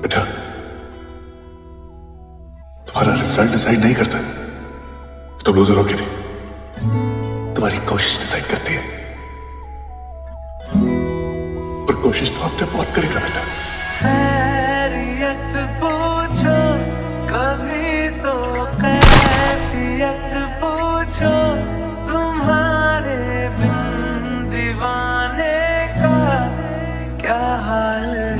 बेटा, तुम्हारा result decide नहीं करता। तुम लूजर हो कि नहीं तुम्हारी कोशिश डिसाइड करती है। और कोशिश तो आपने बहुत करेगा बेटा। तो तुम्हारे बिन दीवाने का क्या हाल है?